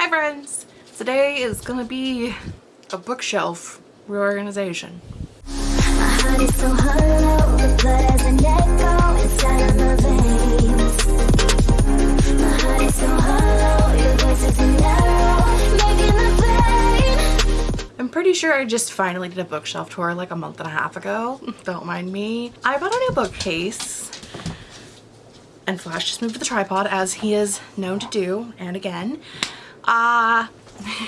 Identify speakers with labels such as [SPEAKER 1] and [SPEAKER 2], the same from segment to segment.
[SPEAKER 1] Hi friends! Today is gonna be a bookshelf reorganization. I'm pretty sure I just finally did a bookshelf tour like a month and a half ago. Don't mind me. I bought a new bookcase and Flash just moved to the tripod as he is known to do and again. Uh,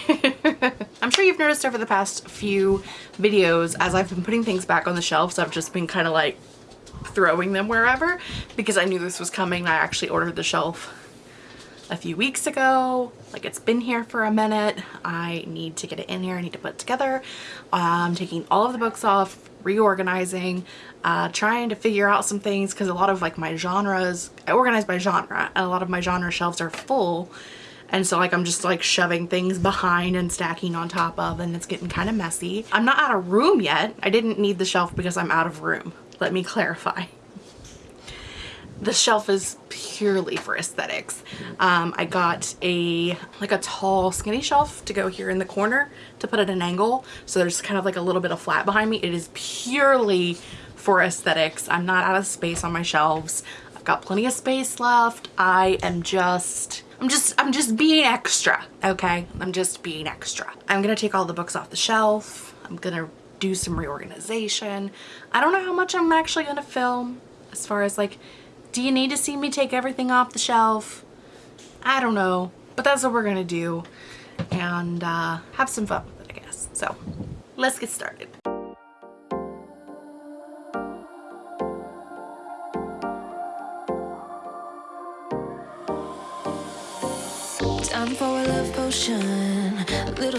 [SPEAKER 1] I'm sure you've noticed over the past few videos as I've been putting things back on the shelves I've just been kind of like throwing them wherever because I knew this was coming. I actually ordered the shelf a few weeks ago. Like it's been here for a minute. I need to get it in here. I need to put it together. I'm taking all of the books off, reorganizing, uh, trying to figure out some things because a lot of like my genres, I organize by genre and a lot of my genre shelves are full. And so like I'm just like shoving things behind and stacking on top of and it's getting kind of messy. I'm not out of room yet. I didn't need the shelf because I'm out of room. Let me clarify the shelf is purely for aesthetics. Um, I got a like a tall skinny shelf to go here in the corner to put at an angle so there's kind of like a little bit of flat behind me. It is purely for aesthetics. I'm not out of space on my shelves. I've got plenty of space left. I am just I'm just I'm just being extra okay I'm just being extra I'm gonna take all the books off the shelf I'm gonna do some reorganization I don't know how much I'm actually gonna film as far as like do you need to see me take everything off the shelf? I don't know, but that's what we're gonna do and uh, have some fun with it, I guess. So let's get started.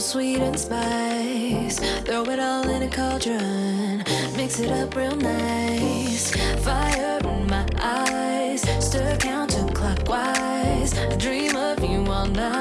[SPEAKER 2] Sweet and spice. Throw it all in a cauldron, mix it up real nice. Fire in my eyes, stir counterclockwise. I dream of you all night.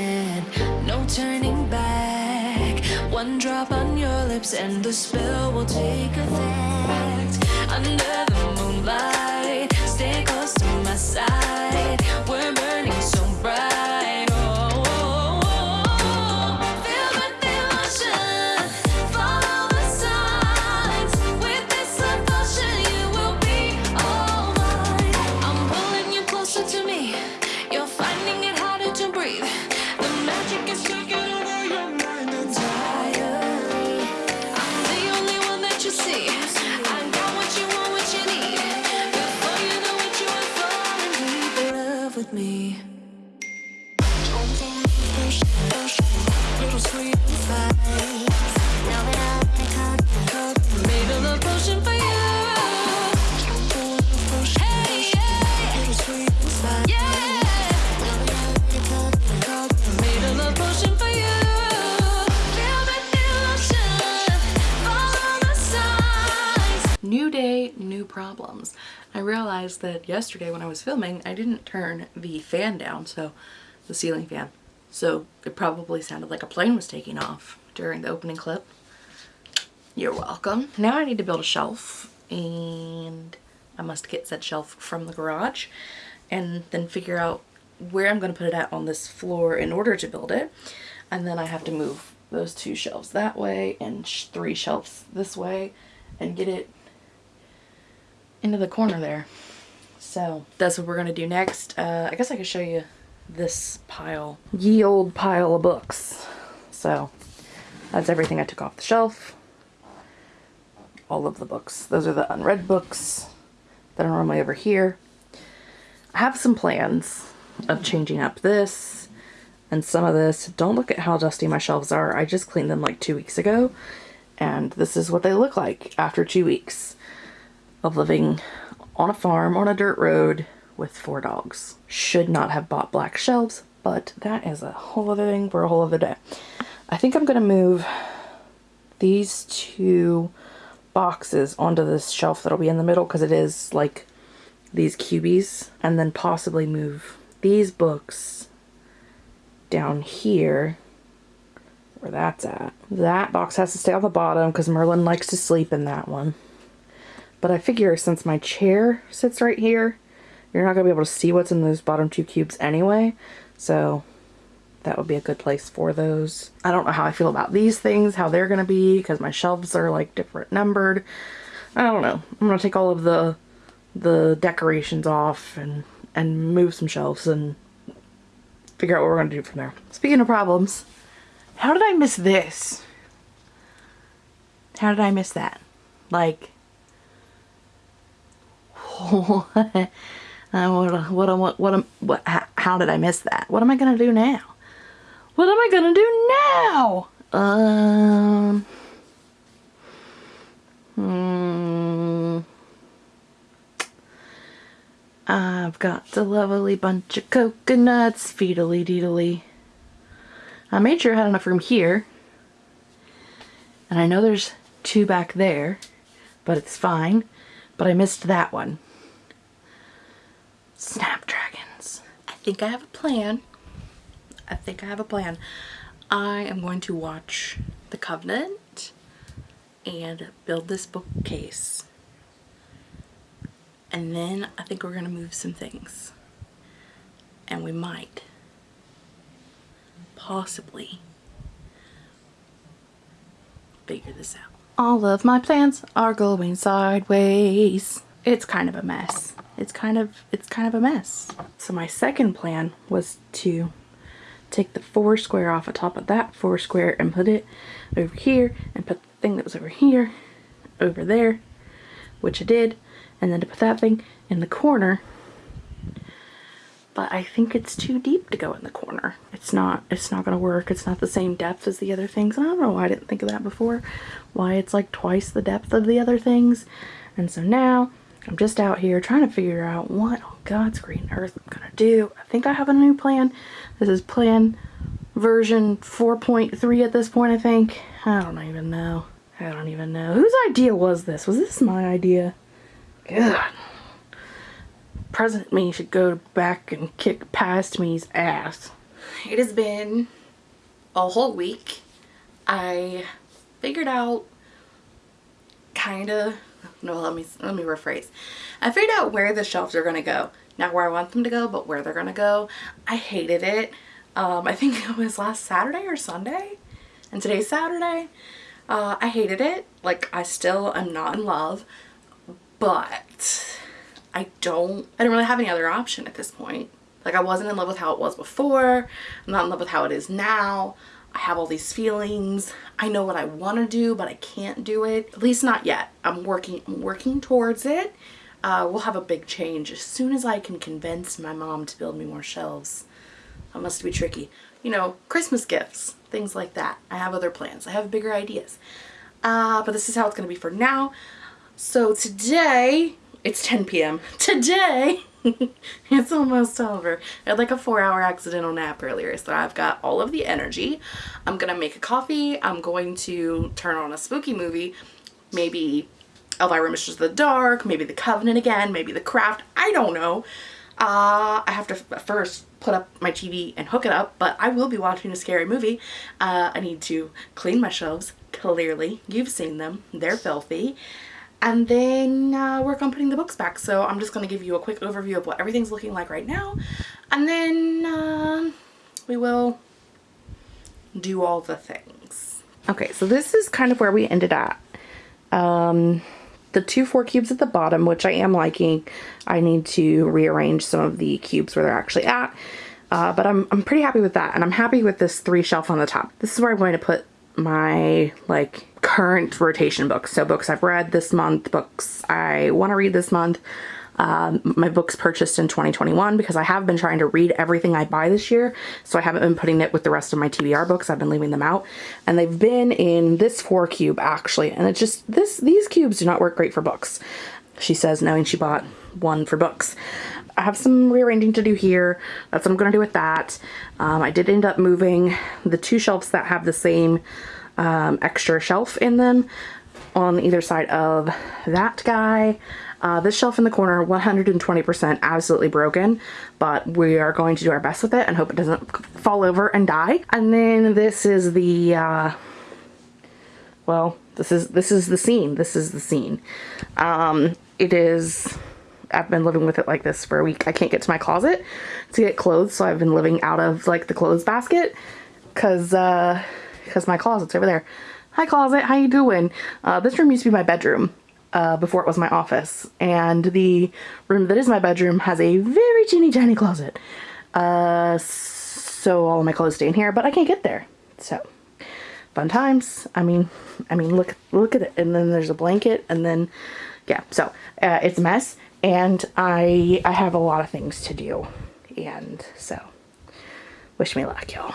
[SPEAKER 2] One drop on your lips and the spell will take effect. Under the moonlight, stay close to my side. That
[SPEAKER 1] yesterday when I was filming, I didn't turn the fan down, so the ceiling fan. So it probably sounded like a plane was taking off during the opening clip. You're welcome. Now I need to build a shelf and I must get said shelf from the garage and then figure out where I'm going to put it at on this floor in order to build it. And then I have to move those two shelves that way and sh three shelves this way and get it into the corner there. So that's what we're gonna do next. Uh, I guess I could show you this pile, ye old pile of books. So that's everything I took off the shelf. all of the books. Those are the unread books that are normally over here. I have some plans of changing up this and some of this. Don't look at how dusty my shelves are. I just cleaned them like two weeks ago and this is what they look like after two weeks of living on a farm on a dirt road with four dogs. Should not have bought black shelves, but that is a whole other thing for a whole other day. I think I'm going to move these two boxes onto this shelf that'll be in the middle because it is like these cubies and then possibly move these books down here where that's at. That box has to stay on the bottom because Merlin likes to sleep in that one. But I figure since my chair sits right here, you're not going to be able to see what's in those bottom two cubes anyway. So that would be a good place for those. I don't know how I feel about these things, how they're going to be because my shelves are like different numbered. I don't know. I'm going to take all of the the decorations off and and move some shelves and figure out what we're going to do from there. Speaking of problems, how did I miss this? How did I miss that? Like, Uh, what, what, what, what, what, how did I miss that? What am I going to do now? What am I going to do now? Um, hmm. I've got a lovely bunch of coconuts, feedly deedily. I made sure I had enough room here. And I know there's two back there, but it's fine. But I missed that one. Snapdragons. I think I have a plan. I think I have a plan. I am going to watch The Covenant and build this bookcase. And then I think we're going to move some things. And we might possibly figure this out. All of my plans are going sideways. It's kind of a mess. It's kind of it's kind of a mess. So my second plan was to take the four square off the top of that four square and put it over here and put the thing that was over here over there, which I did, and then to put that thing in the corner but I think it's too deep to go in the corner. It's not, it's not gonna work. It's not the same depth as the other things. And I don't know why I didn't think of that before. Why it's like twice the depth of the other things. And so now I'm just out here trying to figure out what on God's green earth I'm gonna do. I think I have a new plan. This is plan version 4.3 at this point, I think. I don't even know. I don't even know. Whose idea was this? Was this my idea? God. President me should go back and kick past me's ass. It has been a whole week. I figured out kind of no let me let me rephrase i figured out where the shelves are to go not where i want them to go but where they're to go i hated it um i think it was last saturday or sunday and today's saturday uh i hated it like i still am not in love but I don't, I don't really have any other option at this point. Like I wasn't in love with how it was before. I'm not in love with how it is now. I have all these feelings. I know what I want to do, but I can't do it. At least not yet. I'm working, I'm working towards it. Uh, we'll have a big change as soon as I can convince my mom to build me more shelves. That must be tricky. You know, Christmas gifts, things like that. I have other plans. I have bigger ideas. Uh, but this is how it's going to be for now. So today, it's 10 p.m. Today, it's almost over. I had like a four hour accidental nap earlier, so I've got all of the energy. I'm gonna make a coffee. I'm going to turn on a spooky movie. Maybe Elvira Mistress of the Dark, maybe The Covenant again, maybe The Craft. I don't know. Uh, I have to first put up my TV and hook it up, but I will be watching a scary movie. Uh, I need to clean my shelves, clearly. You've seen them. They're filthy and then uh, work on putting the books back. So I'm just going to give you a quick overview of what everything's looking like right now and then uh, we will do all the things. Okay, so this is kind of where we ended at. Um, the two four cubes at the bottom, which I am liking, I need to rearrange some of the cubes where they're actually at. Uh, but I'm, I'm pretty happy with that and I'm happy with this three shelf on the top. This is where I'm going to put my like current rotation books. So books I've read this month, books I want to read this month. Um, my books purchased in 2021 because I have been trying to read everything I buy this year. So I haven't been putting it with the rest of my TBR books. I've been leaving them out and they've been in this four cube actually. And it's just this, these cubes do not work great for books. She says knowing she bought one for books. I have some rearranging to do here. That's what I'm going to do with that. Um, I did end up moving the two shelves that have the same um, extra shelf in them on either side of that guy. Uh, this shelf in the corner, 120% absolutely broken, but we are going to do our best with it and hope it doesn't fall over and die. And then this is the, uh, well, this is, this is the scene. This is the scene. Um, it is, I've been living with it like this for a week. I can't get to my closet to get clothes, so I've been living out of like the clothes basket because, uh, because my closet's over there. Hi closet, how you doing? Uh, this room used to be my bedroom uh, before it was my office. And the room that is my bedroom has a very teeny tiny closet. Uh, so all of my clothes stay in here, but I can't get there. So fun times. I mean, I mean, look, look at it. And then there's a blanket and then, yeah, so uh, it's a mess and I, I have a lot of things to do. And so wish me luck, y'all.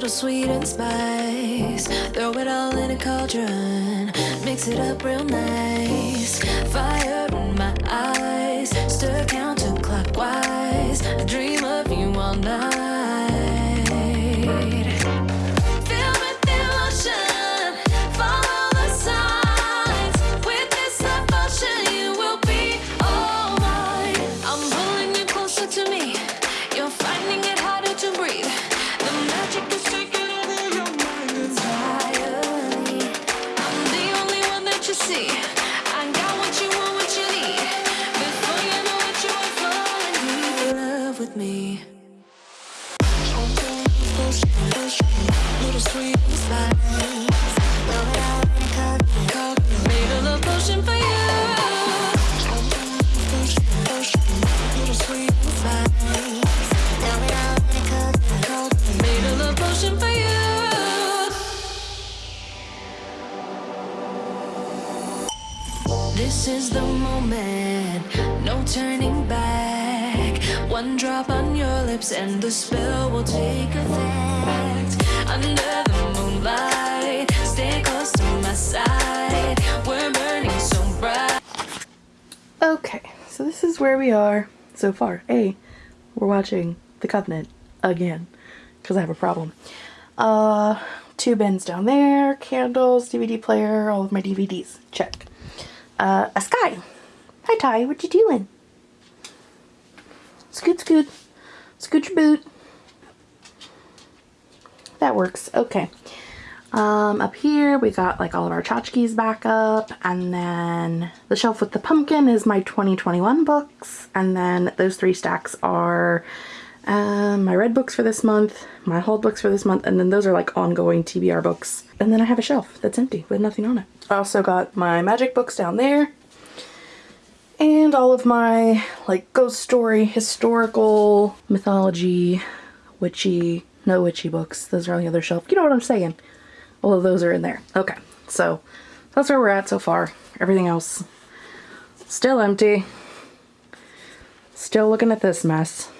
[SPEAKER 2] Little sweet and spice. Throw it all in a cauldron, mix it up real nice. Fire drop on your lips and the spell will take effect. Under the moonlight, stay close to my side. We're burning so bright.
[SPEAKER 1] Okay, so this is where we are so far. A, we're watching The Covenant again because I have a problem. Uh, two bins down there, candles, DVD player, all of my DVDs. Check uh, a sky. Hi Ty, what you doing? Scoot, scoot. Scoot your boot. That works. Okay. Um, up here we got like all of our tchotchkes back up and then the shelf with the pumpkin is my 2021 books and then those three stacks are um, my red books for this month, my hold books for this month, and then those are like ongoing TBR books. And then I have a shelf that's empty with nothing on it. I also got my magic books down there and all of my like ghost story, historical, mythology, witchy, no witchy books. Those are on the other shelf. You know what I'm saying. All of those are in there. Okay, so that's where we're at so far. Everything else still empty. Still looking at this mess.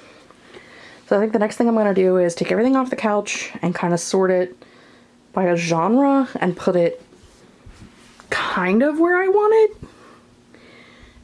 [SPEAKER 1] So I think the next thing I'm going to do is take everything off the couch and kind of sort it by a genre and put it kind of where I want it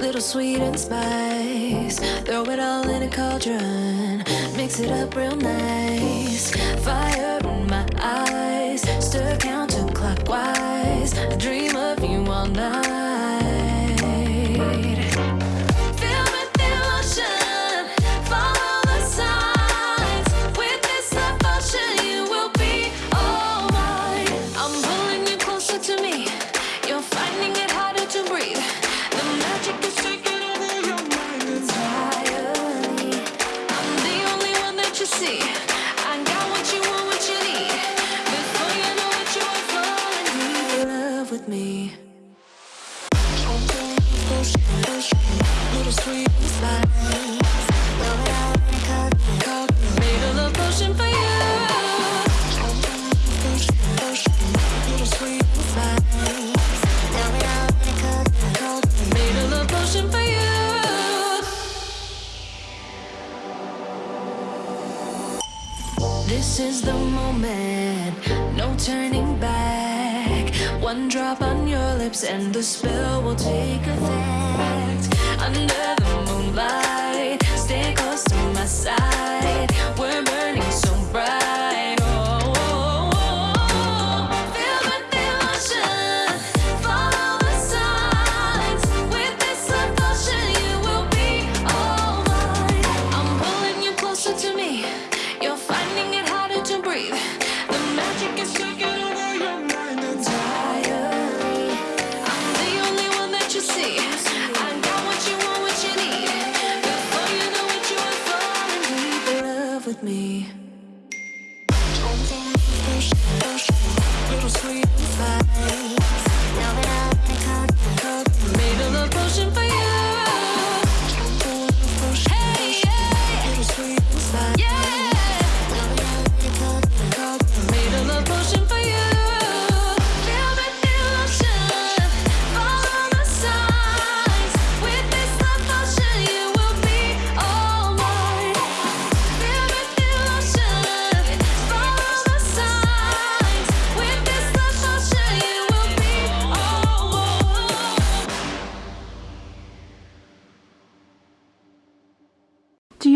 [SPEAKER 2] little sweet and spice. Throw it all in a cauldron, mix it up real nice. Fire in my eyes, stir counterclockwise. Dream This is the moment, no turning back. One drop on your lips and the spell will take effect. Under the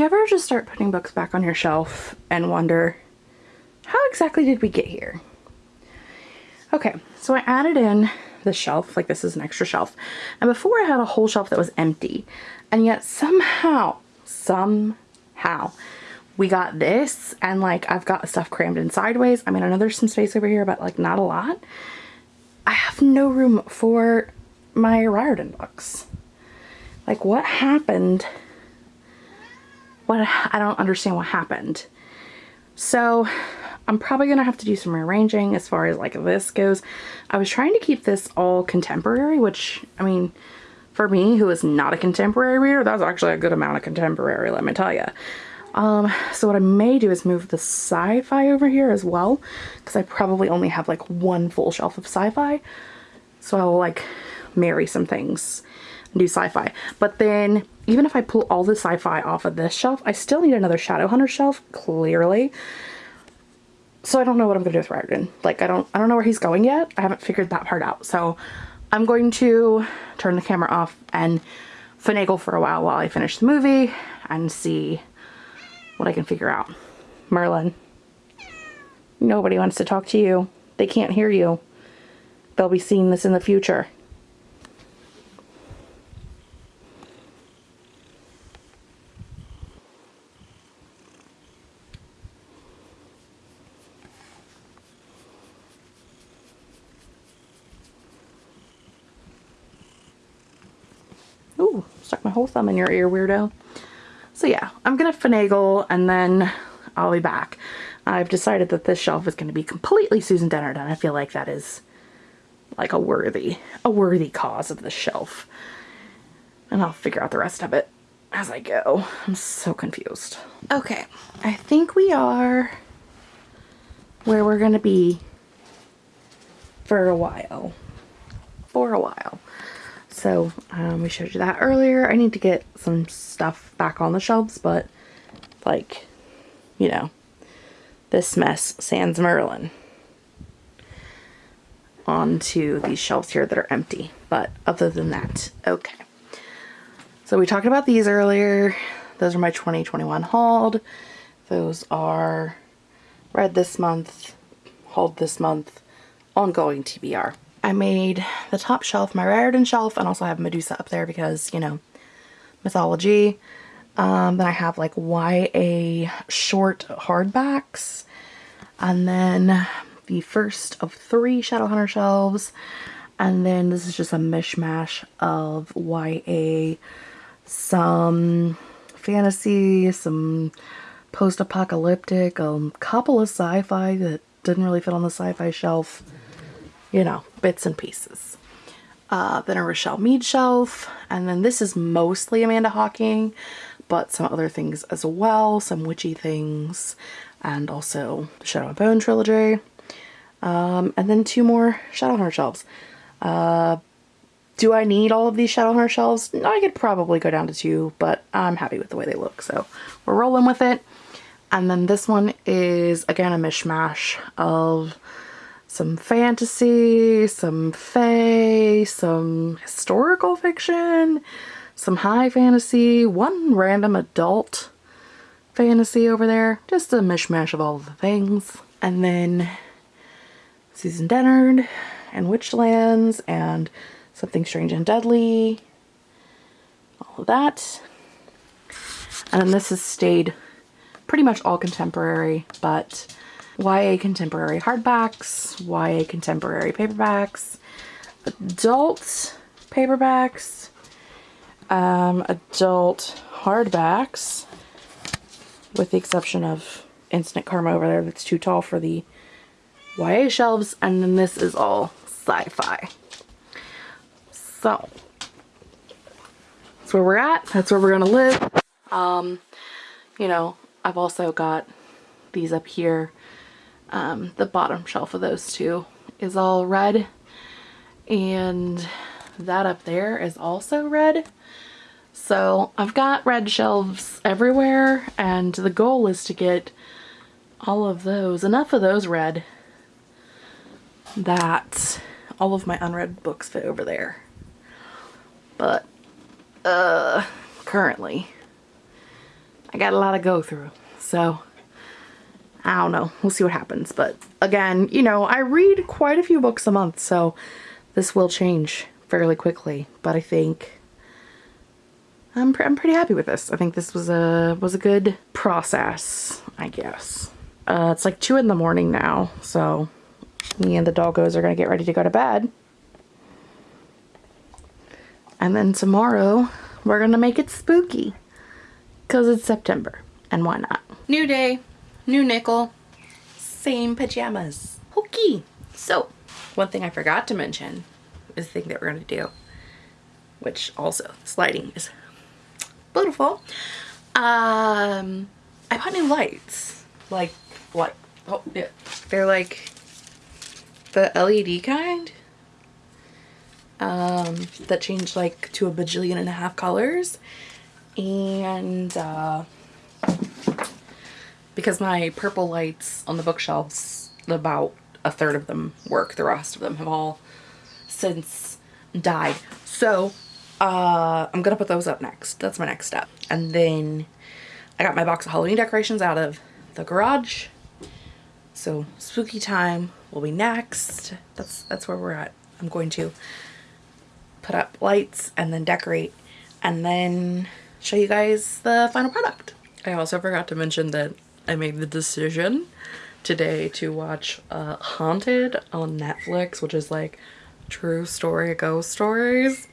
[SPEAKER 1] ever just start putting books back on your shelf and wonder, how exactly did we get here? Okay, so I added in the shelf, like this is an extra shelf. And before I had a whole shelf that was empty. And yet somehow, somehow, we got this and like I've got stuff crammed in sideways. I mean, I know there's some space over here, but like not a lot. I have no room for my Riordan books. Like what happened? What I don't understand what happened. So I'm probably gonna have to do some rearranging as far as like this goes. I was trying to keep this all contemporary, which I mean, for me who is not a contemporary reader, that's actually a good amount of contemporary, let me tell you. Um, so what I may do is move the sci-fi over here as well, because I probably only have like one full shelf of sci-fi. So I'll like marry some things and do sci-fi. But then even if I pull all the sci-fi off of this shelf, I still need another Shadowhunter shelf, clearly. So I don't know what I'm gonna do with Riordan. Like I don't I don't know where he's going yet. I haven't figured that part out. So I'm going to turn the camera off and finagle for a while while I finish the movie and see what I can figure out. Merlin. Nobody wants to talk to you. They can't hear you. They'll be seeing this in the future. Ooh, stuck my whole thumb in your ear, weirdo. So yeah, I'm gonna finagle and then I'll be back. I've decided that this shelf is gonna be completely Susan Dennard and I feel like that is like a worthy, a worthy cause of the shelf. And I'll figure out the rest of it as I go. I'm so confused. Okay, I think we are where we're gonna be for a while. For a while. So um, we showed you that earlier. I need to get some stuff back on the shelves, but like, you know, this mess sans Merlin onto these shelves here that are empty. But other than that, okay. So we talked about these earlier. Those are my 2021 hauled. Those are read this month, hauled this month, ongoing TBR. I made the top shelf, my Riordan shelf, and also I have Medusa up there because, you know, mythology. Um, then I have like YA short hardbacks. And then the first of three Shadowhunter shelves. And then this is just a mishmash of YA, some fantasy, some post-apocalyptic, a um, couple of sci-fi that didn't really fit on the sci-fi shelf. You know, bits and pieces. Uh, then a Richelle Mead shelf. And then this is mostly Amanda Hocking, but some other things as well. Some witchy things. And also the Shadow and Bone trilogy. Um, and then two more Shadowhunter shelves. Uh, do I need all of these Shadowhunter shelves? I could probably go down to two, but I'm happy with the way they look, so we're rolling with it. And then this one is, again, a mishmash of some fantasy, some fae, some historical fiction, some high fantasy, one random adult fantasy over there. Just a mishmash of all the things. And then Susan Dennard and Witchlands and Something Strange and Deadly. All of that. And then this has stayed pretty much all contemporary, but YA contemporary hardbacks, YA contemporary paperbacks, adult paperbacks, um, adult hardbacks, with the exception of Instant Karma over there that's too tall for the YA shelves, and then this is all sci-fi. So, that's where we're at. That's where we're gonna live. Um, you know, I've also got these up here. Um, the bottom shelf of those two is all red. And that up there is also red. So I've got red shelves everywhere and the goal is to get all of those, enough of those red that all of my unread books fit over there. But, uh, currently, I got a lot to go through. So, I don't know. We'll see what happens. But again, you know, I read quite a few books a month, so this will change fairly quickly. But I think I'm, pr I'm pretty happy with this. I think this was a was a good process, I guess. Uh, it's like 2 in the morning now, so me and the doggos are going to get ready to go to bed. And then tomorrow, we're going to make it spooky. Because it's September. And why not? New day, new nickel, same pajamas. Okay. So, one thing I forgot to mention is the thing that we're going to do. Which also, sliding is beautiful. Um, I bought new lights. Like, what? oh, yeah. They're like the LED kind um, that change like to a bajillion and a half colors and uh, because my purple lights on the bookshelves about a third of them work the rest of them have all since died so uh, I'm gonna put those up next that's my next step and then I got my box of Halloween decorations out of the garage so spooky time will be next. That's that's where we're at. I'm going to put up lights and then decorate and then show you guys the final product. I also forgot to mention that I made the decision today to watch uh, Haunted on Netflix, which is like true story ghost stories.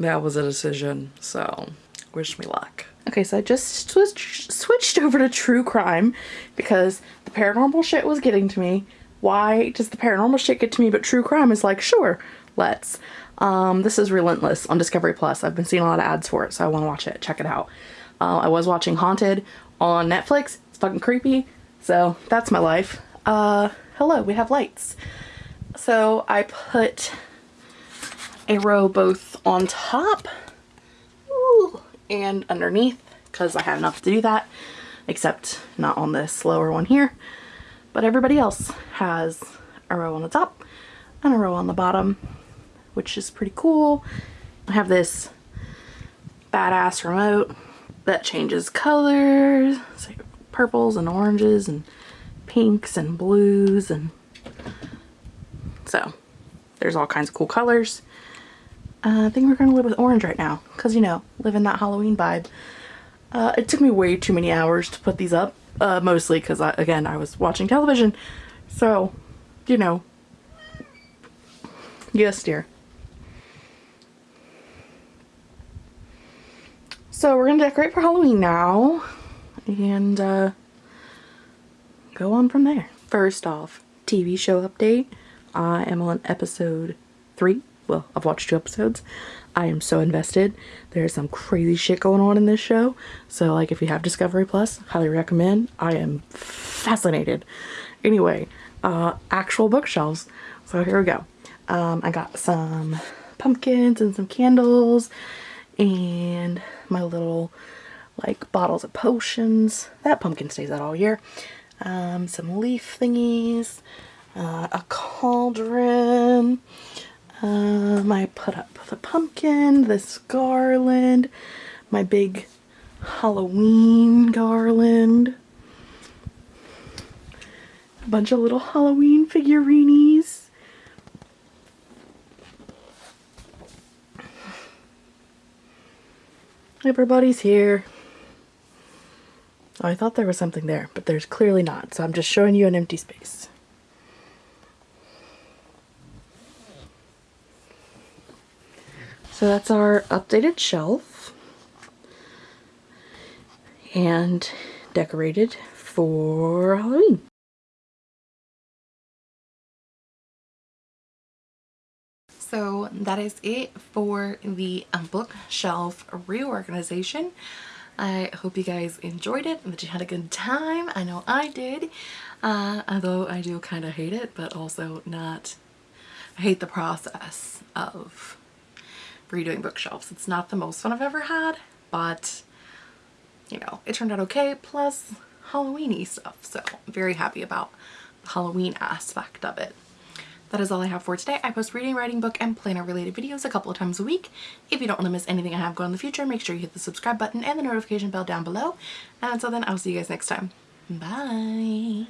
[SPEAKER 1] That was a decision, so wish me luck. Okay, so I just switched, switched over to true crime because the paranormal shit was getting to me. Why does the paranormal shit get to me but true crime is like, sure, let's. Um, this is Relentless on Discovery Plus. I've been seeing a lot of ads for it, so I want to watch it. Check it out. Uh, I was watching Haunted on Netflix. Fucking creepy. So that's my life. Uh, hello, we have lights. So I put a row both on top and underneath because I had enough to do that except not on this lower one here but everybody else has a row on the top and a row on the bottom which is pretty cool. I have this badass remote that changes colors. Like purples and oranges and pinks and blues and so there's all kinds of cool colors. Uh, I think we're gonna live with orange right now because you know, live in that Halloween vibe. Uh, it took me way too many hours to put these up, uh, mostly because I again I was watching television, so you know. Yes, dear. So we're gonna decorate for Halloween now and uh, go on from there. First off, TV show update. I am on episode three. Well, I've watched two episodes. I am so invested. There's some crazy shit going on in this show. So like if you have Discovery Plus, highly recommend. I am fascinated. Anyway, uh, actual bookshelves. So here we go. Um, I got some pumpkins and some candles and my little like bottles of potions. That pumpkin stays out all year. Um, some leaf thingies, uh, a cauldron. Um, I put up the pumpkin, this garland, my big Halloween garland. A bunch of little Halloween figurines. Everybody's here. I thought there was something there, but there's clearly not, so I'm just showing you an empty space. So that's our updated shelf and decorated for Halloween. So that is it for the um, bookshelf reorganization. I hope you guys enjoyed it and that you had a good time. I know I did, uh, although I do kind of hate it, but also not, I hate the process of redoing bookshelves. It's not the most fun I've ever had, but you know, it turned out okay, plus Halloweeny stuff. So I'm very happy about the Halloween aspect of it. That is all I have for today. I post reading, writing, book, and planner related videos a couple of times a week. If you don't want to miss anything I have going in the future, make sure you hit the subscribe button and the notification bell down below. And until then, I'll see you guys next time. Bye!